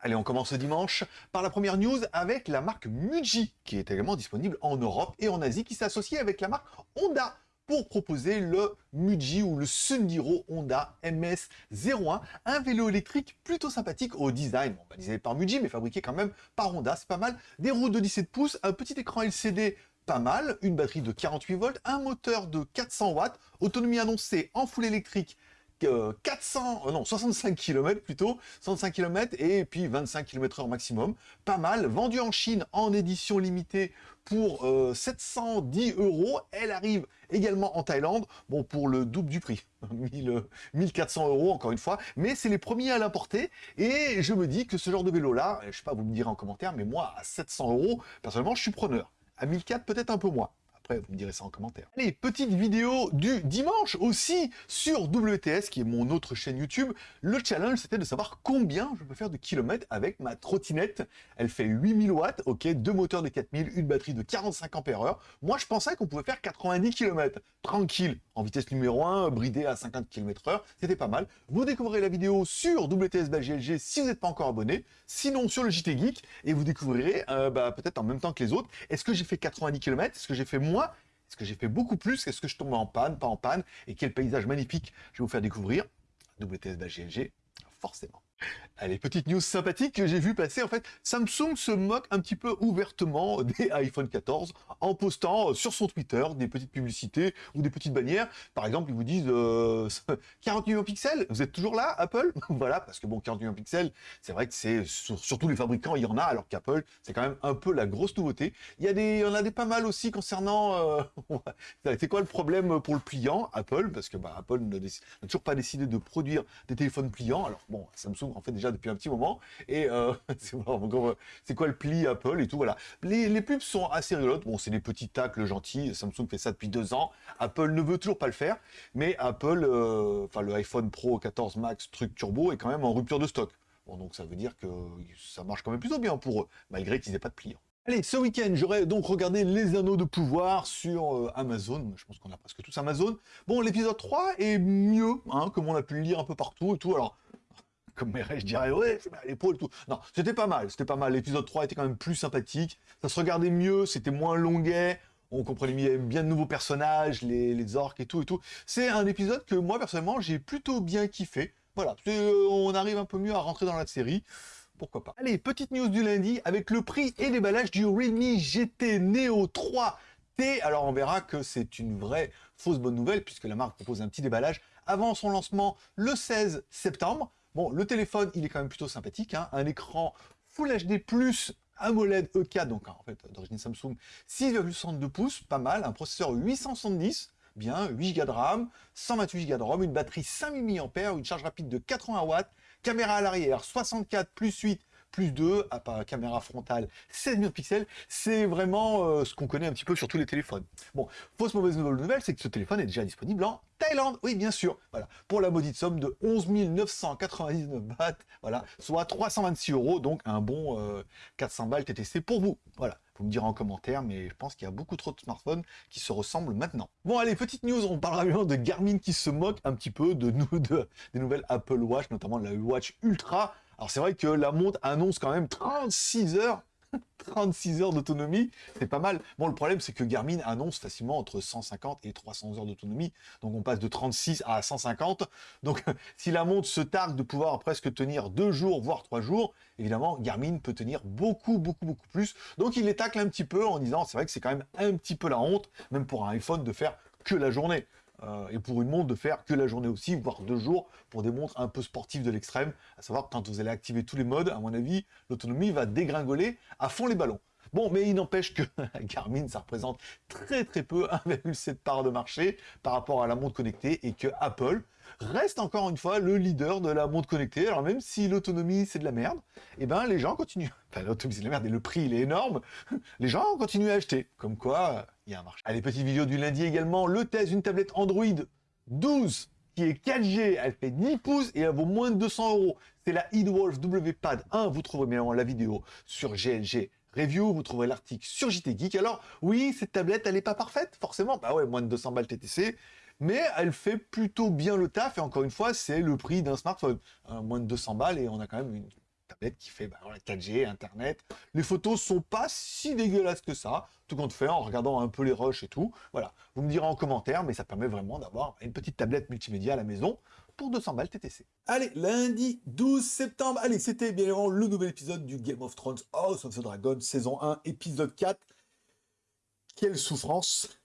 Allez, on commence ce dimanche par la première news avec la marque Muji, qui est également disponible en Europe et en Asie, qui s'associe avec la marque Honda pour proposer le Muji ou le Sundiro Honda MS01, un vélo électrique plutôt sympathique au design, bon, par Muji, mais fabriqué quand même par Honda, c'est pas mal. Des roues de 17 pouces, un petit écran LCD pas mal, une batterie de 48 volts, un moteur de 400 watts, autonomie annoncée en full électrique 400, euh, non, 65 km plutôt, 65 km et puis 25 km h maximum. Pas mal, vendu en Chine en édition limitée pour 710 euh, euros. Elle arrive également en Thaïlande, bon, pour le double du prix, 1400 euros encore une fois, mais c'est les premiers à l'importer, et je me dis que ce genre de vélo-là, je sais pas, vous me direz en commentaire, mais moi, à 700 euros, personnellement, je suis preneur. À 1400, peut-être un peu moins vous me direz ça en commentaire. Allez, petite vidéo du dimanche aussi sur WTS, qui est mon autre chaîne YouTube. Le challenge, c'était de savoir combien je peux faire de kilomètres avec ma trottinette. Elle fait 8000 watts, ok, deux moteurs de 4000, une batterie de 45 ampères Moi, je pensais qu'on pouvait faire 90 km, tranquille, en vitesse numéro 1, bridé à 50 km h c'était pas mal. Vous découvrirez la vidéo sur WTS GLG si vous n'êtes pas encore abonné, sinon sur le JT Geek, et vous découvrirez euh, bah, peut-être en même temps que les autres, est-ce que j'ai fait 90 km, est-ce que j'ai fait moins est-ce que j'ai fait beaucoup plus Est-ce que je tombe en panne, pas en panne Et quel paysage magnifique je vais vous faire découvrir WTS forcément. Allez, petite news sympathique que j'ai vu passer, en fait, Samsung se moque un petit peu ouvertement des iPhone 14 en postant sur son Twitter des petites publicités ou des petites bannières. Par exemple, ils vous disent euh, 40 millions de pixels, vous êtes toujours là, Apple? Voilà, parce que bon, 40 millions de pixels, c'est vrai que c'est, surtout les fabricants, il y en a, alors qu'Apple, c'est quand même un peu la grosse nouveauté. Il y, a des, il y en a des pas mal aussi concernant... Euh, c'est quoi le problème pour le pliant, Apple? Parce que bah, Apple n'a toujours pas décidé de produire des téléphones pliants. Alors bon, Samsung en fait déjà depuis un petit moment. Et euh, c'est quoi le pli Apple et tout, voilà. Les, pubs sont assez rigolotes. Bon, c'est des petits tacles gentils. Samsung fait ça depuis deux ans. Apple ne veut toujours pas le faire. Mais Apple, euh, enfin le iPhone Pro 14 Max truc turbo est quand même en rupture de stock. Bon, donc ça veut dire que ça marche quand même plutôt bien pour eux, malgré qu'ils n'aient pas de pliants. Allez, ce week-end, j'aurais donc regardé Les Anneaux de Pouvoir sur euh, Amazon. Je pense qu'on a presque tous Amazon. Bon, l'épisode 3 est mieux, hein, comme on a pu le lire un peu partout et tout. Alors, comme je dirais, ouais, l'épaule tout. Non, c'était pas mal, c'était pas mal. L'épisode 3 était quand même plus sympathique. Ça se regardait mieux, c'était moins longuet. On comprenait bien de nouveaux personnages, les, orques et tout et tout. C'est un épisode que moi, personnellement, j'ai plutôt bien kiffé. Voilà, euh, on arrive un peu mieux à rentrer dans la série. Pourquoi pas. Allez, petite news du lundi avec le prix et déballage du Realme GT Neo 3T. Alors on verra que c'est une vraie fausse bonne nouvelle puisque la marque propose un petit déballage avant son lancement le 16 septembre. Bon, le téléphone, il est quand même plutôt sympathique. Hein. Un écran Full HD+, AMOLED E4, donc en fait d'origine Samsung, 6,62 pouces, pas mal. Un processeur 870, bien, 8 Go de RAM, 128 Go de ROM, une batterie 5000 mAh, une charge rapide de 80 watts, caméra à l'arrière 64 plus 8 plus 2, à caméra frontale 16 millions de pixels, c'est vraiment euh, ce qu'on connaît un petit peu sur tous les téléphones. Bon, fausse mauvaise nouvelle, c'est que ce téléphone est déjà disponible en Thaïlande, oui bien sûr, voilà, pour la maudite somme de 11 999 bahts, voilà, soit 326 euros, donc un bon 400 euh, balles TTC pour vous, voilà. Vous me direz en commentaire, mais je pense qu'il y a beaucoup trop de smartphones qui se ressemblent maintenant. Bon allez, petite news, on parlera de Garmin qui se moque un petit peu de des nouvelles Apple Watch, notamment la Watch Ultra, alors c'est vrai que la montre annonce quand même 36 heures 36 heures d'autonomie, c'est pas mal. Bon, le problème, c'est que Garmin annonce facilement entre 150 et 300 heures d'autonomie. Donc, on passe de 36 à 150. Donc, si la montre se targue de pouvoir presque tenir deux jours, voire trois jours, évidemment, Garmin peut tenir beaucoup, beaucoup, beaucoup plus. Donc, il les tacle un petit peu en disant, c'est vrai que c'est quand même un petit peu la honte, même pour un iPhone, de faire que la journée. Euh, et pour une montre de faire que la journée aussi, voire deux jours, pour des montres un peu sportives de l'extrême, à savoir quand vous allez activer tous les modes, à mon avis, l'autonomie va dégringoler à fond les ballons. Bon, mais il n'empêche que Garmin, ça représente très très peu, 1,7 part de marché par rapport à la montre connectée, et que Apple reste encore une fois le leader de la montre connectée. Alors même si l'autonomie c'est de la merde, et eh ben les gens continuent. Enfin l'autonomie c'est de la merde et le prix il est énorme. Les gens continuent à acheter. Comme quoi, Allez, petite vidéo du lundi également. Le test d'une tablette Android 12 qui est 4G, elle fait 10 pouces et elle vaut moins de 200 euros. C'est la Eadwolf WPad 1. Vous trouverez bien la vidéo sur GLG Review, vous trouverez l'article sur JT Geek. Alors, oui, cette tablette, elle n'est pas parfaite, forcément. Bah ouais, moins de 200 balles TTC, mais elle fait plutôt bien le taf, et encore une fois, c'est le prix d'un smartphone. moins de 200 balles, et on a quand même une qui fait bah, 4G, Internet. Les photos sont pas si dégueulasses que ça, tout compte fait, en regardant un peu les rushs et tout. Voilà, vous me direz en commentaire, mais ça permet vraiment d'avoir une petite tablette multimédia à la maison pour 200 balles TTC. Allez, lundi 12 septembre, allez, c'était bien évidemment le nouvel épisode du Game of Thrones House of the Dragon, saison 1, épisode 4. Quelle souffrance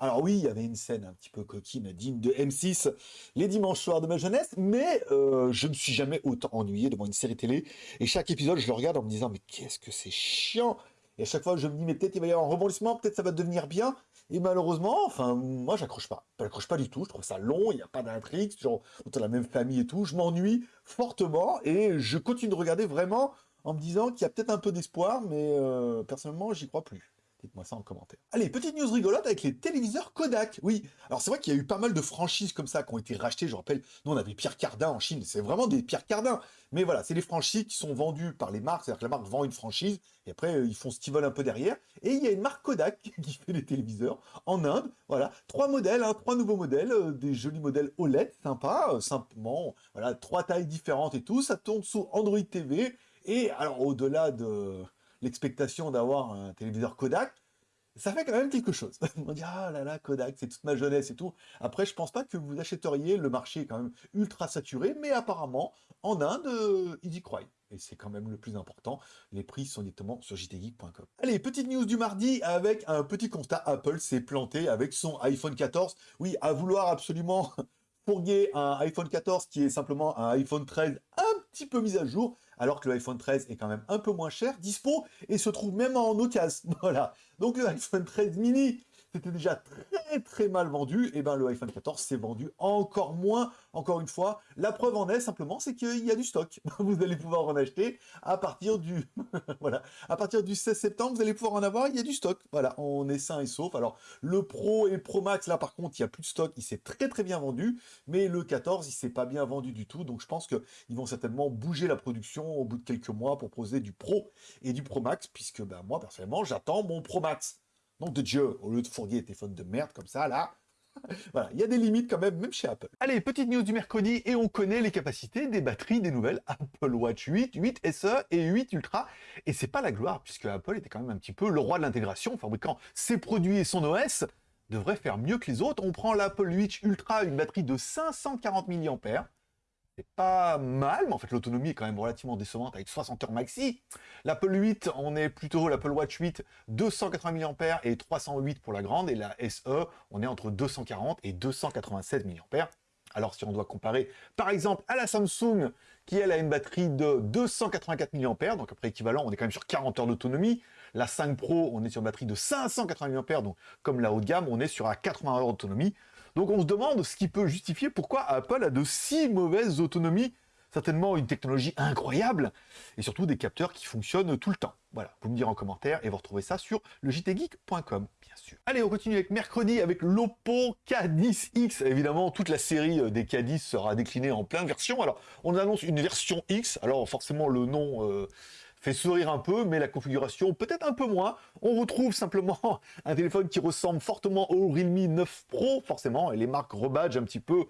Alors oui, il y avait une scène un petit peu coquine, digne de M6, les dimanches soirs de ma jeunesse, mais euh, je ne me suis jamais autant ennuyé devant une série télé. Et chaque épisode, je le regarde en me disant, mais qu'est-ce que c'est chiant Et à chaque fois, je me dis, mais peut-être il va y avoir un rebondissement, peut-être ça va devenir bien. Et malheureusement, enfin, moi, j'accroche pas. J'accroche pas du tout, je trouve ça long, il n'y a pas d'intrigue, c'est toujours autour la même famille et tout. Je m'ennuie fortement et je continue de regarder vraiment en me disant qu'il y a peut-être un peu d'espoir, mais euh, personnellement, j'y crois plus. Dites-moi ça en commentaire. Allez, petite news rigolote avec les téléviseurs Kodak. Oui, alors c'est vrai qu'il y a eu pas mal de franchises comme ça qui ont été rachetées. Je rappelle, nous on avait Pierre Cardin en Chine, c'est vraiment des Pierre Cardin. Mais voilà, c'est des franchises qui sont vendues par les marques, c'est-à-dire que la marque vend une franchise, et après euh, ils font ce qu'ils veulent un peu derrière. Et il y a une marque Kodak qui fait des téléviseurs en Inde. Voilà, trois modèles, hein, trois nouveaux modèles, euh, des jolis modèles OLED, sympa, euh, simplement, voilà, trois tailles différentes et tout. Ça tourne sous Android TV. Et alors au-delà de l'expectation d'avoir un téléviseur Kodak, ça fait quand même quelque chose. On dit, ah là là, Kodak, c'est toute ma jeunesse et tout. Après, je pense pas que vous achèteriez, le marché est quand même ultra saturé, mais apparemment, en Inde, euh, ils y croient. Et c'est quand même le plus important, les prix sont directement sur jtgeek.com. Allez, petite news du mardi avec un petit constat, Apple s'est planté avec son iPhone 14. Oui, à vouloir absolument fourguer un iPhone 14 qui est simplement un iPhone 13 un petit peu mis à jour, alors que le iPhone 13 est quand même un peu moins cher, dispo, et se trouve même en occasion. Voilà. Donc le iPhone 13 mini c'était déjà très très mal vendu, et ben le iPhone 14 s'est vendu encore moins, encore une fois. La preuve en est simplement, c'est qu'il y a du stock. Vous allez pouvoir en acheter à partir du voilà, à partir du 16 septembre, vous allez pouvoir en avoir, il y a du stock. Voilà, on est sain et sauf. Alors le Pro et Pro Max, là par contre, il n'y a plus de stock, il s'est très très bien vendu, mais le 14, il s'est pas bien vendu du tout, donc je pense qu'ils vont certainement bouger la production au bout de quelques mois pour proposer du Pro et du Pro Max, puisque ben, moi personnellement, j'attends mon Pro Max. Nom de Dieu, au lieu de fourguer des téléphones de merde comme ça, là, voilà, il y a des limites quand même, même chez Apple. Allez, petite news du mercredi, et on connaît les capacités des batteries des nouvelles Apple Watch 8, 8 SE et 8 Ultra. Et c'est pas la gloire, puisque Apple était quand même un petit peu le roi de l'intégration, fabriquant ses produits et son OS devrait faire mieux que les autres. On prend l'Apple 8 Ultra, une batterie de 540 mAh, c'est pas mal, mais en fait l'autonomie est quand même relativement décevante avec 60 heures maxi. L'Apple 8, on est plutôt l'Apple Watch 8, 280 mAh et 308 pour la grande, et la SE, on est entre 240 et 287 mAh. Alors si on doit comparer par exemple à la Samsung, qui elle a une batterie de 284 mAh, donc après équivalent, on est quand même sur 40 heures d'autonomie. La 5 Pro, on est sur une batterie de 580 mAh, donc comme la haut de gamme, on est sur à 80 heures d'autonomie. Donc on se demande ce qui peut justifier pourquoi Apple a de si mauvaises autonomies. Certainement une technologie incroyable, et surtout des capteurs qui fonctionnent tout le temps. Voilà, vous me direz en commentaire, et vous retrouvez ça sur le bien sûr. Allez, on continue avec mercredi, avec l'Oppo K10X. Évidemment, toute la série euh, des K10 sera déclinée en plein de versions. Alors, on annonce une version X, alors forcément le nom... Euh, sourire un peu, mais la configuration peut-être un peu moins. On retrouve simplement un téléphone qui ressemble fortement au Realme 9 Pro, forcément, et les marques rebadgent un petit peu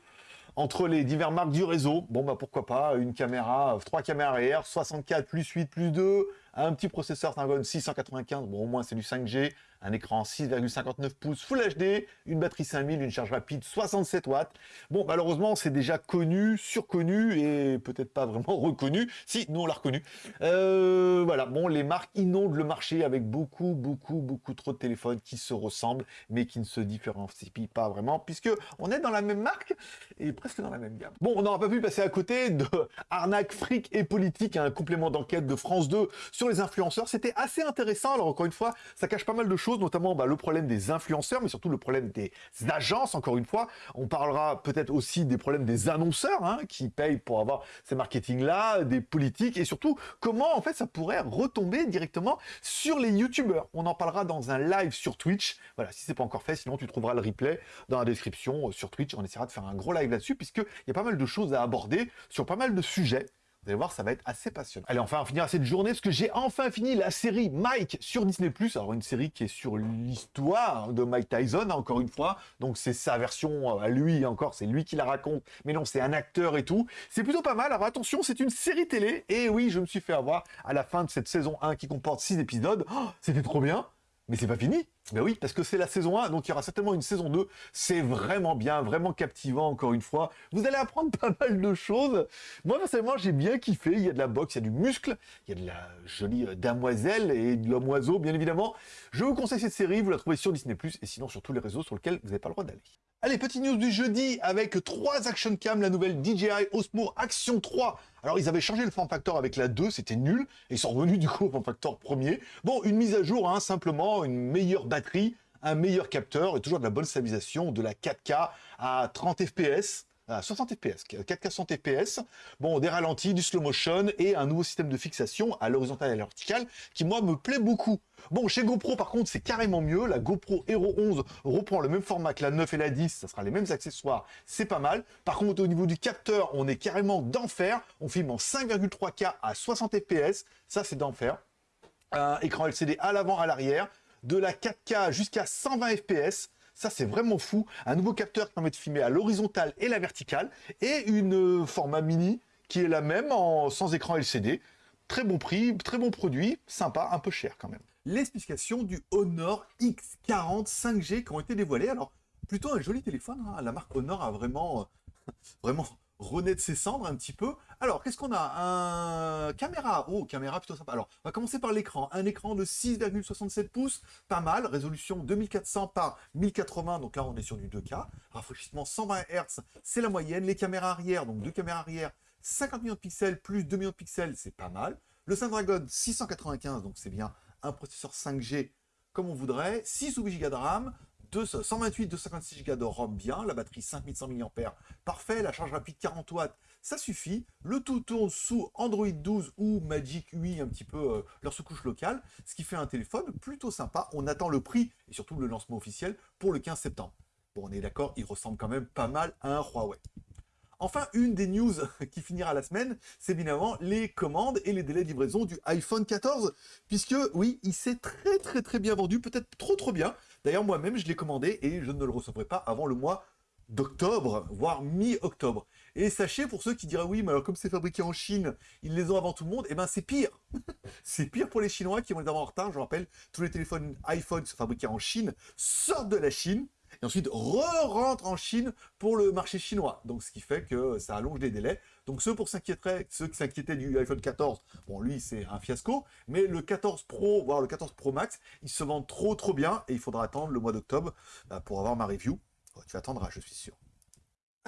entre les divers marques du réseau. Bon, bah pourquoi pas, une caméra, trois caméras arrière, 64 plus 8 plus 2, un petit processeur Snapdragon 695, bon au moins c'est du 5G, un écran 6,59 pouces Full HD, une batterie 5000, une charge rapide 67 watts. Bon, malheureusement, c'est déjà connu, surconnu et peut-être pas vraiment reconnu. Si, nous on l'a reconnu. Euh, voilà, bon, les marques inondent le marché avec beaucoup, beaucoup, beaucoup trop de téléphones qui se ressemblent, mais qui ne se différencient pas vraiment, puisque on est dans la même marque et presque dans la même gamme. Bon, on n'aura pas pu passer à côté de arnaque, fric et politique, un complément d'enquête de France 2 sur les influenceurs. C'était assez intéressant. Alors encore une fois, ça cache pas mal de choses notamment bah, le problème des influenceurs, mais surtout le problème des agences, encore une fois. On parlera peut-être aussi des problèmes des annonceurs, hein, qui payent pour avoir ces marketing-là, des politiques, et surtout, comment en fait ça pourrait retomber directement sur les youtubeurs. On en parlera dans un live sur Twitch. Voilà, si c'est pas encore fait, sinon tu trouveras le replay dans la description euh, sur Twitch. On essaiera de faire un gros live là-dessus, puisqu'il y a pas mal de choses à aborder sur pas mal de sujets Vous allez voir, ça va être assez passionnant. Allez, enfin, on finira cette journée parce que j'ai enfin fini la série Mike sur Disney+. Alors, une série qui est sur l'histoire de Mike Tyson, encore une fois. Donc, c'est sa version à lui, encore, c'est lui qui la raconte. Mais non, c'est un acteur et tout. C'est plutôt pas mal. Alors, attention, c'est une série télé. Et oui, je me suis fait avoir à la fin de cette saison 1 qui comporte 6 épisodes. Oh, C'était trop bien. Mais c'est pas fini Ben oui, parce que c'est la saison 1, donc il y aura certainement une saison 2. C'est vraiment bien, vraiment captivant, encore une fois. Vous allez apprendre pas mal de choses. Moi, personnellement, j'ai bien kiffé. Il y a de la boxe, il y a du muscle, il y a de la jolie euh, damoiselle et de l'homme oiseau, bien évidemment. Je vous conseille cette série, vous la trouvez sur Disney+, et sinon sur tous les réseaux sur lesquels vous n'avez pas le droit d'aller. Allez, petite news du jeudi avec 3 Action Cam, la nouvelle DJI Osmo Action 3. Alors, ils avaient changé le form factor avec la 2, c'était nul, et ils sont revenus du coup au form factor premier. Bon, une mise à jour, hein, simplement, une meilleure batterie, un meilleur capteur, et toujours de la bonne stabilisation, de la 4K à 30 fps, à 60 fps, 4K 60 fps, bon, des ralentis, du slow motion et un nouveau système de fixation à l'horizontale et à la qui, moi, me plaît beaucoup. Bon, chez GoPro, par contre, c'est carrément mieux. La GoPro Hero 11 reprend le même format que la 9 et la 10, ça sera les mêmes accessoires, c'est pas mal. Par contre, au niveau du capteur, on est carrément d'enfer. On filme en 5,3K à 60 fps, ça c'est d'enfer. Un écran LCD à l'avant, à l'arrière, de la 4K jusqu'à 120 fps, ça, c'est vraiment fou. Un nouveau capteur qui permet de filmer à l'horizontale et la verticale. Et une euh, format mini qui est la même en, sans écran LCD. Très bon prix, très bon produit, sympa, un peu cher quand même. Les spécifications du Honor X40 5G qui ont été dévoilées. Alors, plutôt un joli téléphone. Hein. La marque Honor a vraiment, euh, vraiment renaître ses cendres un petit peu. Alors, qu'est-ce qu'on a? Un caméra. Oh, caméra plutôt sympa. Alors, on va commencer par l'écran. Un écran de 6,67 pouces, pas mal. Résolution 2400 par 1080, donc là, on est sur du 2K. Rafraîchissement 120 Hz, c'est la moyenne. Les caméras arrière, donc deux caméras arrière, 50 millions de pixels plus 2 millions de pixels, c'est pas mal. Le Snapdragon 695, donc c'est bien un processeur 5G comme on voudrait. 6 ou 8 Go de RAM, 128, 256 Go de ROM bien, la batterie 5100 mAh, parfait, la charge rapide 40 watts, ça suffit. Le tout tourne sous Android 12 ou Magic UI, un petit peu euh, leur sous-couche locale, ce qui fait un téléphone plutôt sympa. On attend le prix et surtout le lancement officiel pour le 15 septembre. Bon, on est d'accord, il ressemble quand même pas mal à un Huawei. Enfin, une des news qui finira la semaine, c'est évidemment les commandes et les délais de livraison du iPhone 14, puisque oui, il s'est très très très bien vendu, peut-être trop trop bien. D'ailleurs, moi-même, je l'ai commandé et je ne le recevrai pas avant le mois d'octobre, voire mi-octobre. Et sachez, pour ceux qui diraient, oui, mais alors comme c'est fabriqué en Chine, ils les ont avant tout le monde, eh ben c'est pire C'est pire pour les Chinois qui vont les avoir en retard, je rappelle, tous les téléphones iPhone sont fabriqués en Chine, sortent de la Chine, et ensuite re-rentre en Chine pour le marché chinois. Donc ce qui fait que ça allonge les délais. Donc ceux pour ceux qui s'inquiétaient du iPhone 14, bon lui c'est un fiasco, mais le 14 Pro, voire le 14 Pro Max, ils se vendent trop trop bien et il faudra attendre le mois d'octobre bah, pour avoir ma review. tu attendras, je suis sûr.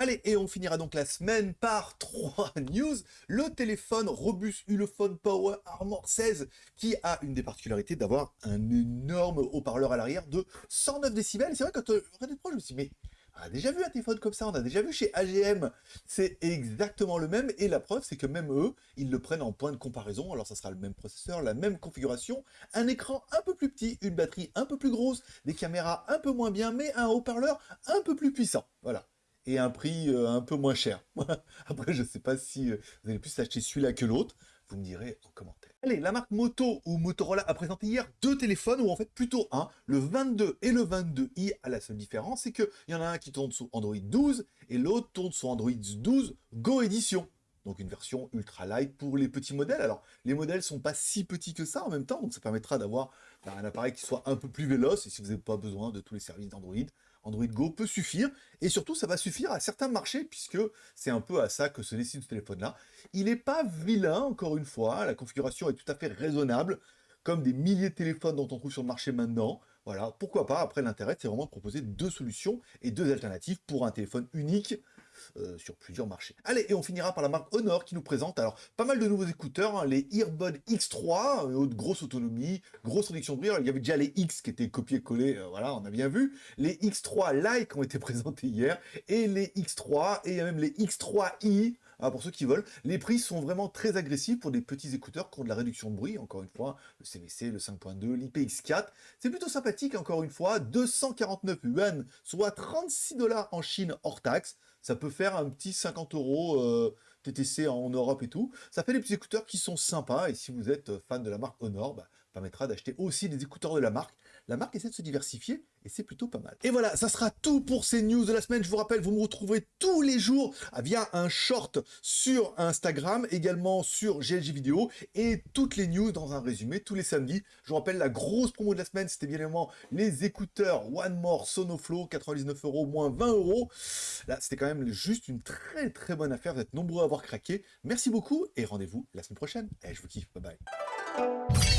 Allez, et on finira donc la semaine par trois news. Le téléphone robuste Ulefone Power Armor 16 qui a une des particularités d'avoir un énorme haut-parleur à l'arrière de 109 décibels. C'est vrai, quand euh, je me suis dit, mais on a déjà vu un téléphone comme ça, on a déjà vu chez AGM. C'est exactement le même et la preuve, c'est que même eux, ils le prennent en point de comparaison. Alors ça sera le même processeur, la même configuration, un écran un peu plus petit, une batterie un peu plus grosse, des caméras un peu moins bien, mais un haut-parleur un peu plus puissant. Voilà et un prix euh, un peu moins cher. Après, je ne sais pas si euh, vous allez plus acheter celui-là que l'autre. Vous me direz en commentaire. Allez, la marque Moto ou Motorola a présenté hier deux téléphones, ou en fait plutôt un, le 22 et le 22i. À la seule différence, c'est qu'il y en a un qui tourne sous Android 12 et l'autre tourne sous Android 12 Go Edition. Donc une version ultra light pour les petits modèles. Alors les modèles sont pas si petits que ça en même temps, donc ça permettra d'avoir bah, un appareil qui soit un peu plus véloce et si vous n'avez pas besoin de tous les services d'Android, Android Go peut suffire, et surtout ça va suffire à certains marchés, puisque c'est un peu à ça que se dessine ce téléphone-là. Il n'est pas vilain, encore une fois, la configuration est tout à fait raisonnable, comme des milliers de téléphones dont on trouve sur le marché maintenant. Voilà, pourquoi pas, après l'intérêt c'est vraiment de proposer deux solutions et deux alternatives pour un téléphone unique, euh, sur plusieurs marchés. Allez, et on finira par la marque Honor qui nous présente alors pas mal de nouveaux écouteurs, hein, les Earbud X3, euh, de grosse autonomie, grosse réduction de bruit. il y avait déjà les X qui étaient copiés-collés, euh, voilà, on a bien vu. Les X3 Lite ont été présentés hier, et les X3, et même les X3i, ah, pour ceux qui veulent, les prix sont vraiment très agressifs pour des petits écouteurs qui ont de la réduction de bruit, encore une fois, le CVC, le 5.2, l'IPX4. C'est plutôt sympathique, encore une fois, 249 yuan, soit 36 dollars en Chine hors taxe ça peut faire un petit 50 euros, TTC en Europe et tout. Ça fait des petits écouteurs qui sont sympas, et si vous êtes fan de la marque Honor, bah, permettra d'acheter aussi des écouteurs de la marque. La marque essaie de se diversifier et c'est plutôt pas mal. Et voilà, ça sera tout pour ces news de la semaine. Je vous rappelle, vous me retrouverez tous les jours via un short sur Instagram, également sur GLG Vidéo et toutes les news dans un résumé tous les samedis. Je vous rappelle, la grosse promo de la semaine, c'était bien évidemment les écouteurs One More Sonoflow, 99 euros, moins 20 euros. Là, c'était quand même juste une très très bonne affaire. Vous êtes nombreux à avoir craqué. Merci beaucoup et rendez-vous la semaine prochaine. Et je vous kiffe. Bye bye.